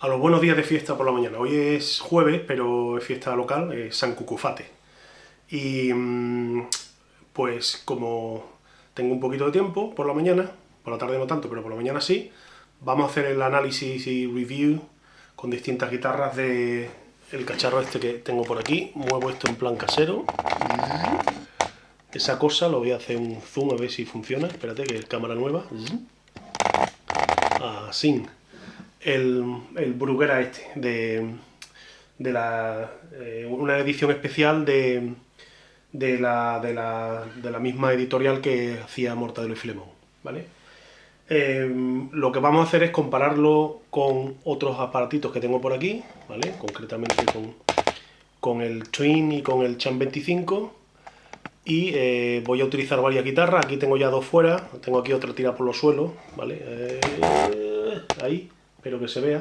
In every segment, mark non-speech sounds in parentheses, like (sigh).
a los buenos días de fiesta por la mañana. Hoy es jueves, pero es fiesta local, es San Cucufate. Y mm, pues como tengo un poquito de tiempo por la mañana, por la tarde no tanto, pero por la mañana sí, vamos a hacer el análisis y review con distintas guitarras de el cacharro este que tengo por aquí. Muevo esto en plan casero. Esa cosa, lo voy a hacer un zoom a ver si funciona. Espérate, que es cámara nueva. Así el, el Bruguera este, de, de la, eh, una edición especial de, de, la, de, la, de la misma editorial que hacía Mortadelo y Filemón, ¿vale? Eh, lo que vamos a hacer es compararlo con otros aparatitos que tengo por aquí, ¿vale? Concretamente con, con el Twin y con el Chan 25 y eh, voy a utilizar varias guitarras, aquí tengo ya dos fuera, tengo aquí otra tirada por los suelos, ¿vale? ahí, espero que se vea.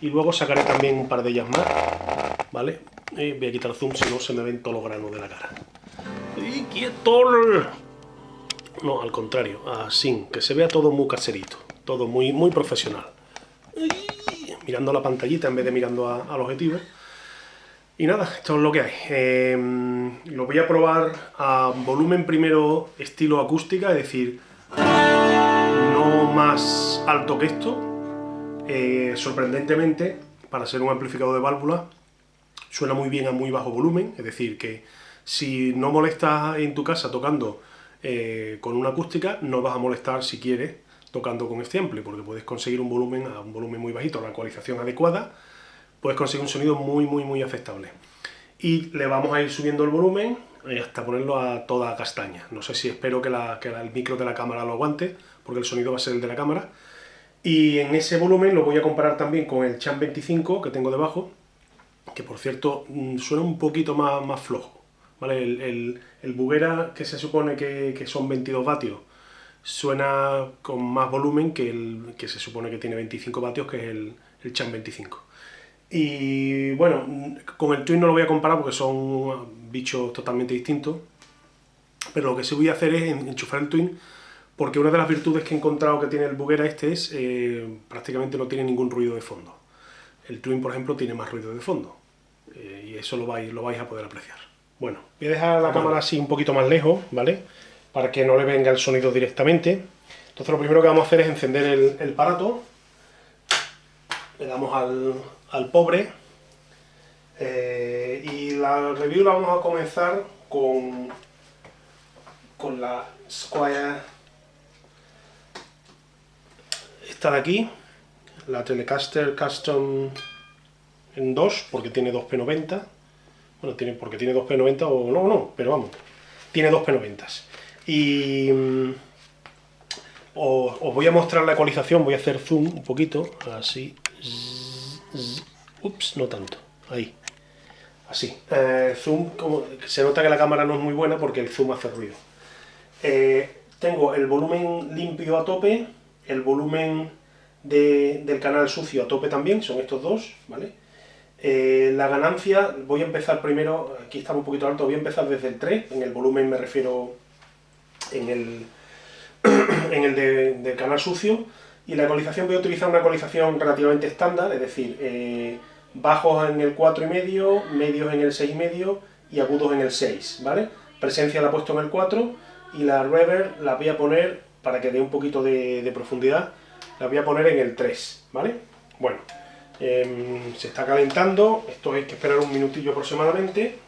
Y luego sacaré también un par de ellas más, ¿vale? Voy a quitar zoom, si no se me ven todos los granos de la cara. ¡Y quieto! No, al contrario, así, que se vea todo muy caserito, todo muy, muy profesional. Mirando la pantallita en vez de mirando al objetivo. Y nada, esto es lo que hay. Em, lo voy a probar a volumen primero estilo acústica, es decir, más alto que esto. Eh, sorprendentemente, para ser un amplificador de válvula, suena muy bien a muy bajo volumen, es decir, que si no molestas en tu casa tocando eh, con una acústica, no vas a molestar si quieres tocando con este ampli, porque puedes conseguir un volumen a un volumen muy bajito, la ecualización adecuada, puedes conseguir un sonido muy, muy, muy aceptable. Y le vamos a ir subiendo el volumen hasta ponerlo a toda castaña. No sé si espero que, el micro de la cámara lo aguante, porque el sonido va a ser el de la cámara. Y en ese volumen lo voy a comparar también con el Chan 25 que tengo debajo, que por cierto mm, suena un poquito más, más flojo. ¿vale? El, el, Buguera, que se supone que, son 22 vatios, suena con más volumen que el que se supone que tiene 25 vatios, que es el, el Chan 25. Y bueno, con el Twin no lo voy a comparar porque son bichos totalmente distintos, pero lo que sí voy a hacer es enchufar el Twin porque una de las virtudes que he encontrado que tiene el Buguera este es eh, prácticamente no tiene ningún ruido de fondo. El Twin, por ejemplo, tiene más ruido de fondo eh, y eso lo vais, lo vais a poder apreciar. Bueno, voy a dejar la cámara así un poquito más lejos, ¿vale? Para que no le venga el sonido directamente. Entonces lo primero que vamos a hacer es encender el, el aparato. Le damos al, al pobre. Eh, y la review la vamos a comenzar con, con la Squire, esta de aquí, la Telecaster Custom en 2, porque tiene 2P90, bueno, tiene, porque tiene 2P90 o no, no, pero vamos, tiene 2P90. Y mm, os, os, voy a mostrar la ecualización, voy a hacer zoom un poquito, así, Ups, no tanto. Ahí. Así. Eh, zoom, como, se nota que la cámara no es muy buena porque el zoom hace ruido. Eh, tengo el volumen limpio a tope, el volumen del canal sucio a tope también, son estos dos, ¿vale? Eh, la ganancia, voy a empezar primero, aquí está un poquito alto, voy a empezar desde el 3, en el volumen me refiero en el, (clears throat) en el del canal sucio, y la ecualización voy a utilizar una ecualización relativamente estándar, es decir, eh, bajos en el 4,5, medios en el 6,5 y agudos en el 6, ¿vale? Presencia la he puesto en el 4 y la reverb la voy a poner, para que dé un poquito de, profundidad, la voy a poner en el 3, ¿vale? Bueno, em, se está calentando, esto hay que esperar un minutillo aproximadamente,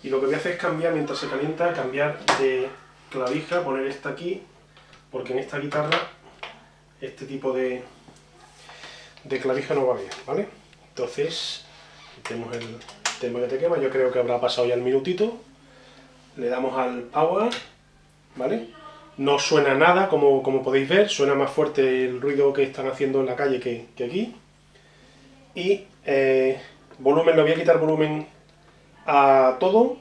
y lo que voy a hacer es cambiar, mientras se calienta, cambiar de clavija, poner esta aquí, porque en esta guitarra este tipo de, de clavija no va bien, ¿vale? Entonces, tenemos el tema que te quema, yo creo que habrá pasado ya el minutito, le damos al power, ¿vale? No suena nada, como, como podéis ver, suena más fuerte el ruido que están haciendo en la calle que, aquí. Y eh, volumen, le voy a quitar volumen a todo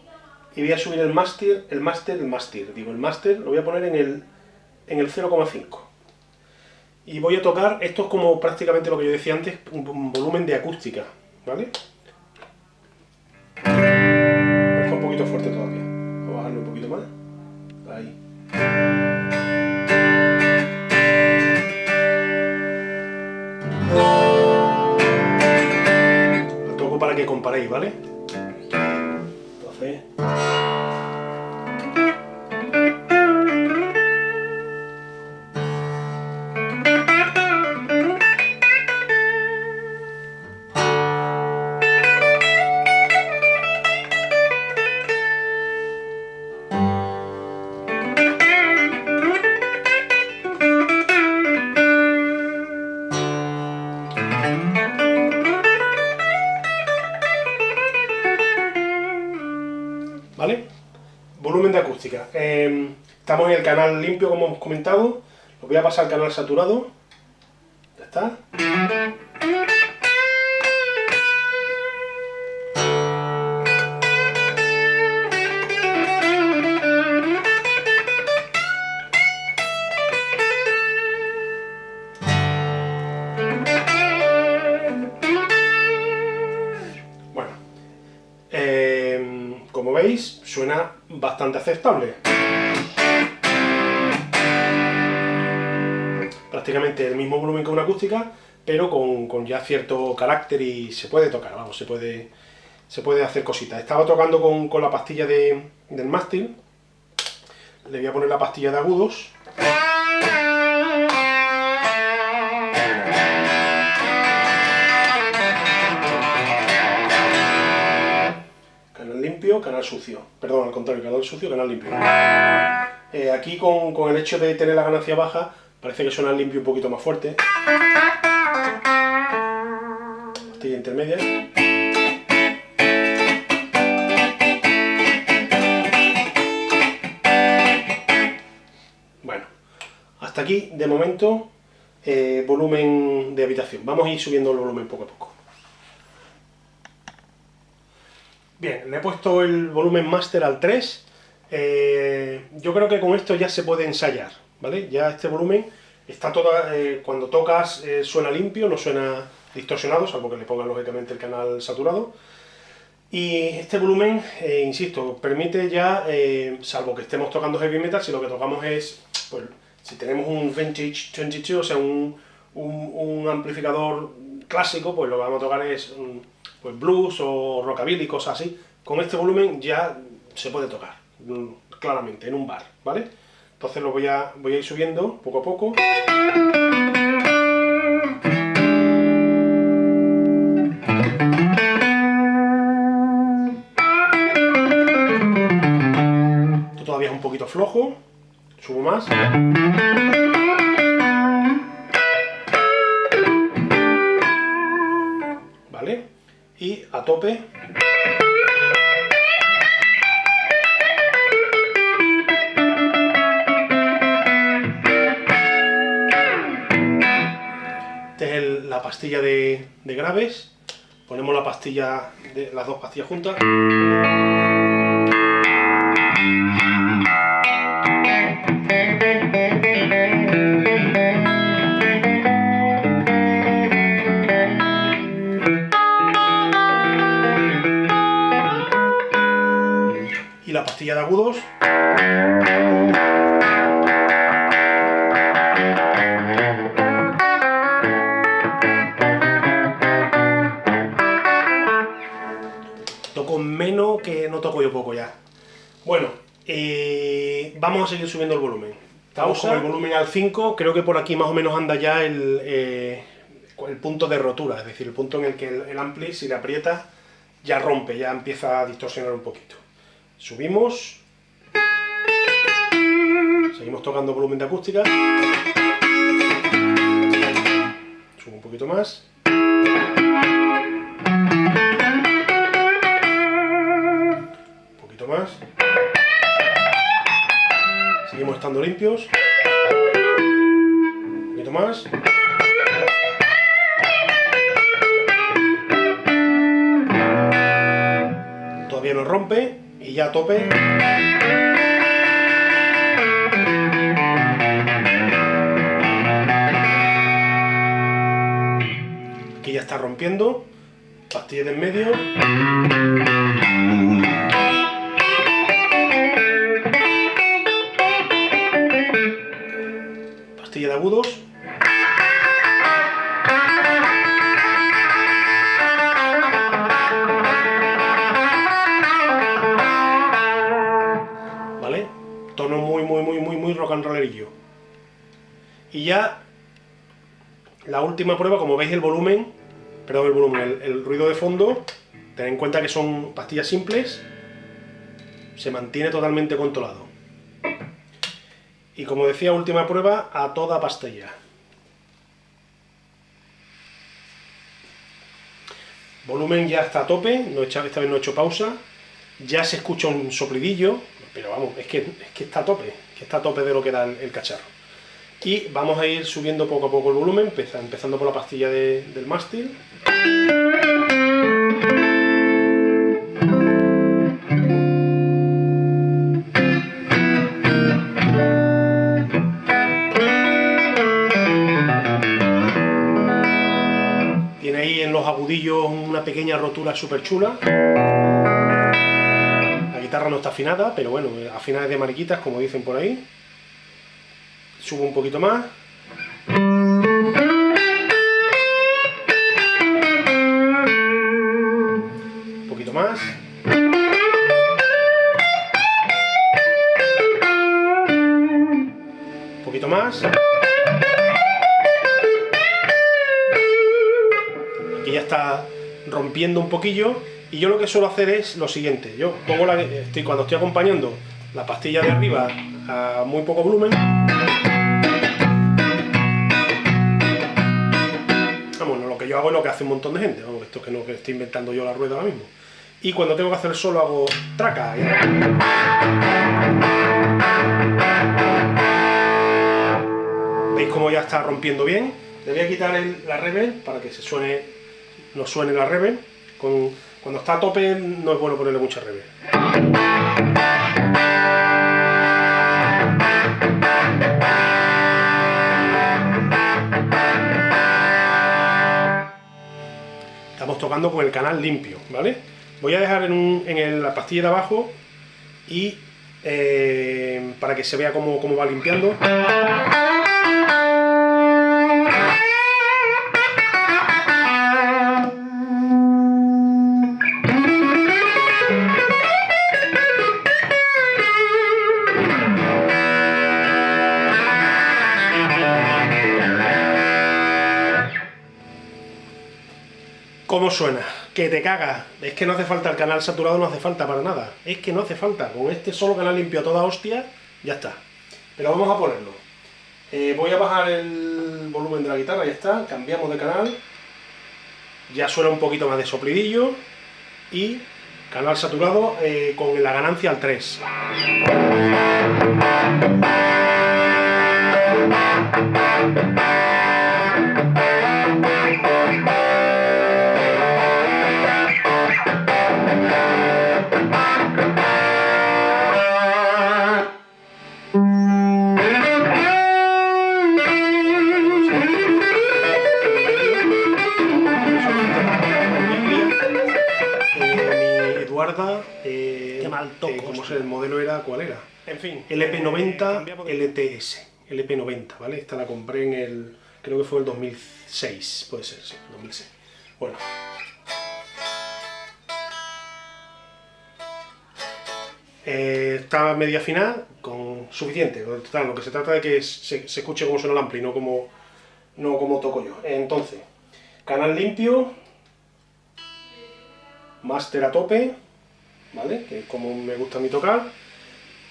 y voy a subir el máster, el máster, el máster, digo, el máster lo voy a poner en el, en el 0,5 y voy a tocar, esto es como prácticamente lo que yo decía antes, un, volumen de acústica, ¿vale? Comparéis, ¿vale? Eh, estamos en el canal limpio, como hemos comentado. Lo voy a pasar al canal saturado. Ya está. Bastante aceptable. Prácticamente el mismo volumen que una acústica, pero con, con ya cierto carácter y se puede tocar, vamos, se puede, se puede hacer cositas. Estaba tocando con, con la pastilla de, del mástil, le voy a poner la pastilla de agudos. Canal sucio. Perdón, al contrario, canal sucio, canal limpio. Eh, aquí con, con el hecho de tener la ganancia baja, parece que suena el limpio un poquito más fuerte. Pastilla intermedia. Bueno, hasta aquí, de momento, eh, volumen de habitación. Vamos a ir subiendo el volumen poco a poco. Bien, le he puesto el volumen master al 3. Eh, yo creo que con esto ya se puede ensayar, ¿vale? Ya este volumen está toda, eh, cuando tocas eh, suena limpio, no suena distorsionado, salvo que le pongan lógicamente el canal saturado. Y este volumen, eh, insisto, permite ya, salvo que estemos tocando heavy metal, si lo que tocamos es, pues, si tenemos un Vintage 22, o sea, un, un- amplificador clásico, pues lo que vamos a tocar es pues, blues o rockabilly, cosas así. Con este volumen ya se puede tocar, mm, claramente, en un bar, ¿vale? Entonces lo voy a, voy a ir subiendo poco a poco. Esto todavía es un poquito flojo. Subo más. Tope. Esta es la pastilla de, de graves. Ponemos la pastilla, de, las dos pastillas juntas. Agudos. Toco menos que no toco yo poco ya. Bueno, eh, vamos a seguir subiendo el volumen. Estamos con el volumen al 5, creo que por aquí más o menos anda ya el, eh, el punto de rotura, es decir, el punto en el que el, el ampli, si le aprieta, ya rompe, ya empieza a distorsionar un poquito. Subimos. Seguimos tocando volumen de acústica. Subo un poquito más. Un poquito más. Seguimos estando limpios. Un poquito más. Todavía no rompe y ya a tope. está rompiendo, pastilla de en medio. Pastilla de agudos. ¿Vale? Tono muy, muy, muy, muy, muy rock and rollerillo. Y ya la última prueba, como veis el volumen perdón, el volumen, el, ruido de fondo, tened en cuenta que son pastillas simples, se mantiene totalmente controlado. Y como decía, última prueba a toda pastilla. Volumen ya está a tope, no esta vez no he hecho pausa. Ya se escucha un soplidillo, pero vamos, es que, es que está a tope, que está a tope de lo que da el cacharro y vamos a ir subiendo poco a poco el volumen, empezando por la pastilla del mástil. Tiene ahí en los agudillos una pequeña rotura súper chula. La guitarra no está afinada, pero bueno, afinada de mariquitas, como dicen por ahí subo un poquito más. Un poquito más. Un poquito más. Aquí ya está rompiendo un poquillo y yo lo que suelo hacer es lo siguiente, yo pongo la, estoy, cuando estoy acompañando la pastilla de arriba a muy poco volumen yo hago lo que hace un montón de gente, esto que no que estoy inventando yo la rueda ahora mismo. Y cuando tengo que hacer solo hago traca. ¿Veis cómo ya está rompiendo bien? Le voy a quitar la reverb para que se suene, no suene la reverb. cuando está a tope no es bueno ponerle mucha reverb. tocando con el canal limpio, ¿vale? Voy a dejar en, la pastilla de abajo y eh, para que se vea cómo, cómo va limpiando. Suena? Que te caga. Es que no hace falta el canal saturado, no hace falta para nada. Es que no hace falta. Con este solo canal limpio toda hostia, ya está. Pero vamos a ponerlo. Eh, voy a bajar el volumen de la guitarra, ya está. Cambiamos de canal. Ya suena un poquito más de soplidillo. Y canal saturado eh, con la ganancia al 3. El modelo era, ¿cuál era? En fin, LP90 LTS, LP90, ¿vale? Esta la compré en el, creo que fue el 2006, puede ser, sí, 2006. Bueno. Eh, está media final, con suficiente, total, lo que se trata de que se, escuche como suena el ampli, no como, no como toco yo. Entonces, canal limpio, máster a tope, ¿vale? Que es como me gusta a mí tocar.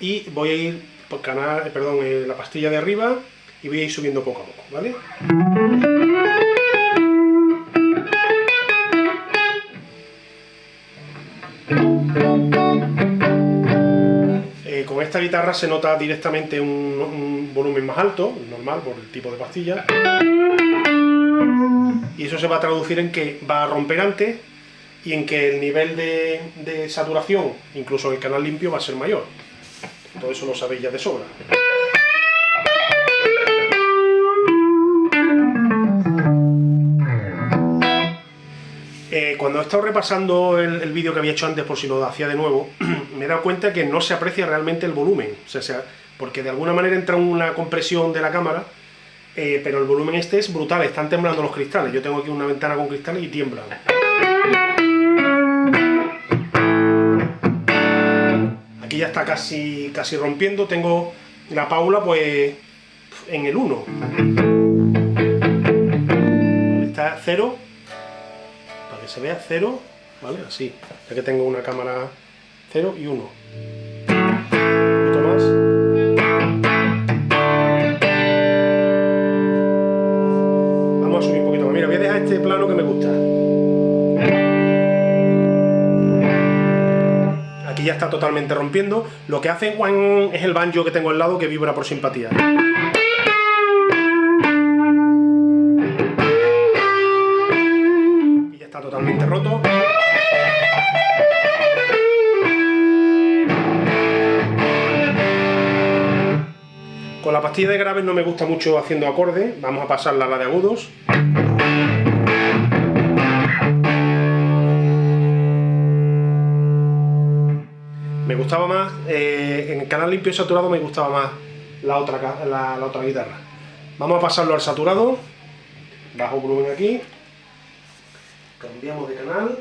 Y voy a ir por canal, eh, perdón, eh, la pastilla de arriba y voy a ir subiendo poco a poco, ¿vale? Eh, con esta guitarra se nota directamente un, volumen más alto, normal, por el tipo de pastilla. Y eso se va a traducir en que va a romper antes y en que el nivel de, saturación, incluso en el canal limpio, va a ser mayor. Todo eso lo sabéis ya de sobra. Eh, cuando he estado repasando el, vídeo que había hecho antes, por si lo hacía de nuevo, (clears throat) me he dado cuenta que no se aprecia realmente el volumen. O sea, porque de alguna manera entra una compresión de la cámara, eh, pero el volumen este es brutal, están temblando los cristales. Yo tengo aquí una ventana con cristales y tiemblan. Ya está casi, casi rompiendo, tengo la Paula pues en el 1. Está 0, para que se vea 0, ¿vale? Así, ya que tengo una cámara 0 y 1. Está totalmente rompiendo. Lo que hace Juan es el banjo que tengo al lado que vibra por simpatía. Y ya está totalmente roto. Con la pastilla de graves no me gusta mucho haciendo acorde, vamos a pasarla a la de agudos. Me gustaba más, eh, en canal limpio y saturado me gustaba más la otra, la otra guitarra. Vamos a pasarlo al saturado, bajo volumen aquí, cambiamos de canal,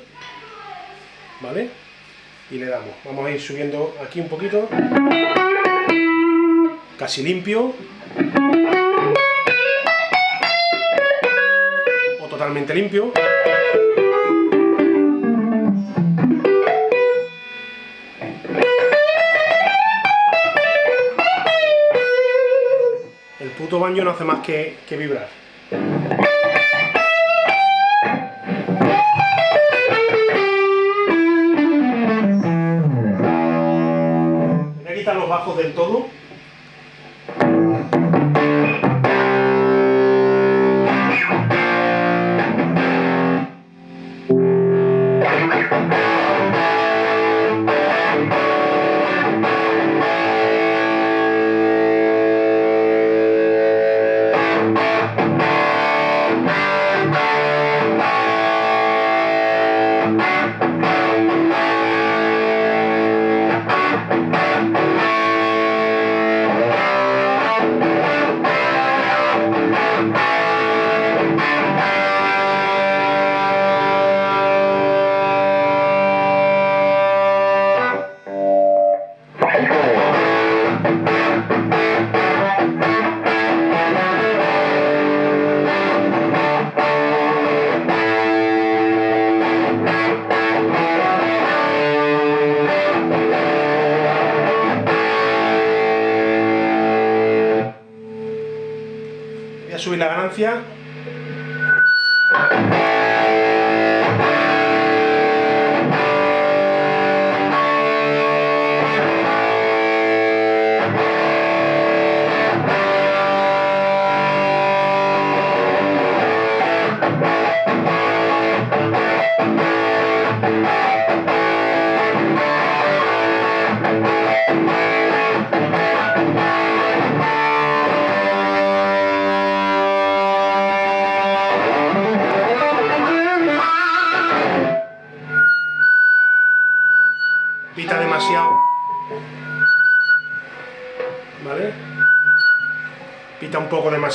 ¿vale? Y le damos, vamos a ir subiendo aquí un poquito. Casi limpio. O totalmente limpio puto baño no hace más que, que vibrar. Voy a quitar los bajos del todo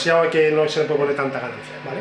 demasiado que no se le puede poner tanta ganancia, ¿vale?